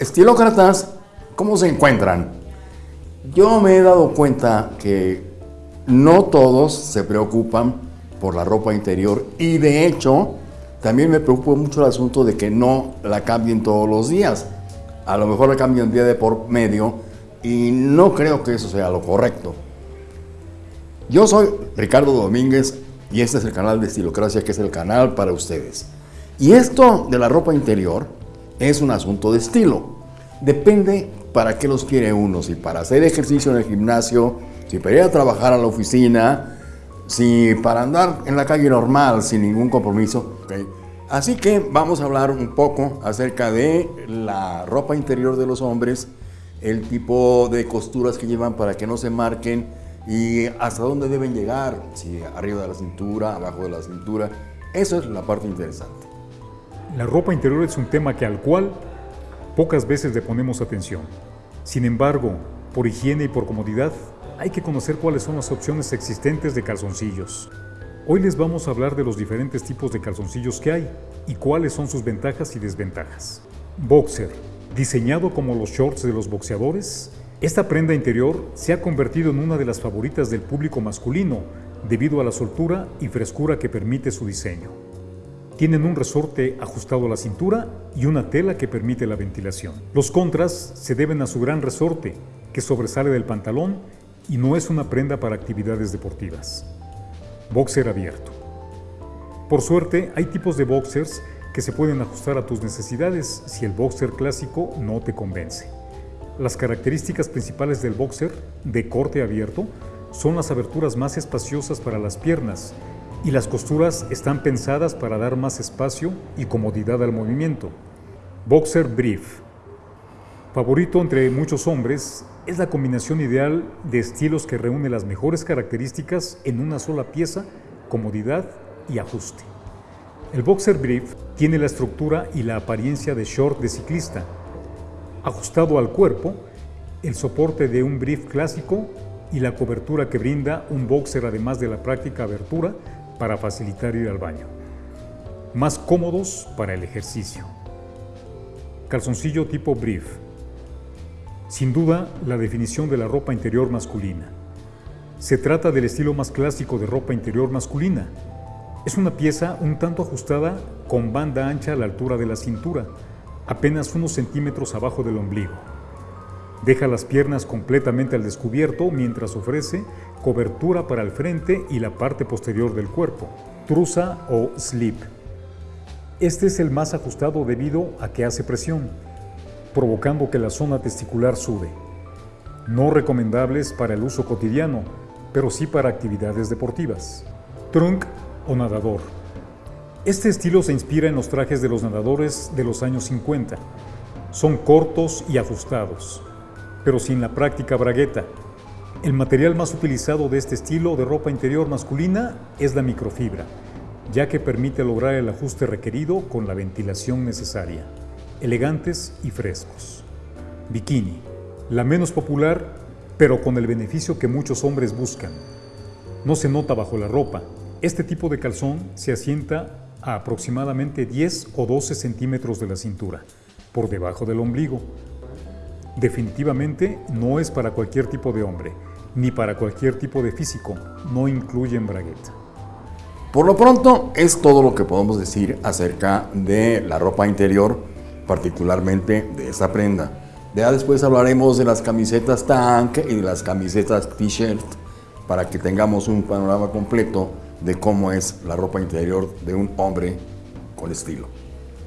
Estilócratas, ¿cómo se encuentran? Yo me he dado cuenta que no todos se preocupan por la ropa interior y de hecho también me preocupa mucho el asunto de que no la cambien todos los días. A lo mejor la cambian día de por medio y no creo que eso sea lo correcto. Yo soy Ricardo Domínguez y este es el canal de Estilocracia que es el canal para ustedes. Y esto de la ropa interior es un asunto de estilo. Depende para qué los quiere uno, si para hacer ejercicio en el gimnasio, si para ir a trabajar a la oficina, si para andar en la calle normal sin ningún compromiso. Así que vamos a hablar un poco acerca de la ropa interior de los hombres, el tipo de costuras que llevan para que no se marquen y hasta dónde deben llegar, si arriba de la cintura, abajo de la cintura. Eso es la parte interesante. La ropa interior es un tema que al cual pocas veces le ponemos atención. Sin embargo, por higiene y por comodidad, hay que conocer cuáles son las opciones existentes de calzoncillos. Hoy les vamos a hablar de los diferentes tipos de calzoncillos que hay y cuáles son sus ventajas y desventajas. Boxer, diseñado como los shorts de los boxeadores, esta prenda interior se ha convertido en una de las favoritas del público masculino debido a la soltura y frescura que permite su diseño. Tienen un resorte ajustado a la cintura y una tela que permite la ventilación. Los contras se deben a su gran resorte, que sobresale del pantalón y no es una prenda para actividades deportivas. Boxer abierto. Por suerte, hay tipos de boxers que se pueden ajustar a tus necesidades si el boxer clásico no te convence. Las características principales del boxer de corte abierto son las aberturas más espaciosas para las piernas y las costuras están pensadas para dar más espacio y comodidad al movimiento. Boxer Brief. Favorito entre muchos hombres, es la combinación ideal de estilos que reúne las mejores características en una sola pieza, comodidad y ajuste. El Boxer Brief tiene la estructura y la apariencia de short de ciclista, ajustado al cuerpo, el soporte de un brief clásico y la cobertura que brinda un boxer además de la práctica abertura para facilitar ir al baño. Más cómodos para el ejercicio. Calzoncillo tipo brief. Sin duda, la definición de la ropa interior masculina. Se trata del estilo más clásico de ropa interior masculina. Es una pieza un tanto ajustada con banda ancha a la altura de la cintura, apenas unos centímetros abajo del ombligo. Deja las piernas completamente al descubierto mientras ofrece cobertura para el frente y la parte posterior del cuerpo, truza o slip. Este es el más ajustado debido a que hace presión, provocando que la zona testicular sube. No recomendables para el uso cotidiano, pero sí para actividades deportivas. Trunk o nadador. Este estilo se inspira en los trajes de los nadadores de los años 50. Son cortos y ajustados, pero sin la práctica bragueta. El material más utilizado de este estilo de ropa interior masculina es la microfibra, ya que permite lograr el ajuste requerido con la ventilación necesaria. Elegantes y frescos. Bikini, la menos popular, pero con el beneficio que muchos hombres buscan. No se nota bajo la ropa. Este tipo de calzón se asienta a aproximadamente 10 o 12 centímetros de la cintura, por debajo del ombligo. Definitivamente no es para cualquier tipo de hombre, ni para cualquier tipo de físico, no incluye bragueta. Por lo pronto es todo lo que podemos decir acerca de la ropa interior, particularmente de esta prenda. Ya después hablaremos de las camisetas tank y de las camisetas t-shirt para que tengamos un panorama completo de cómo es la ropa interior de un hombre con estilo.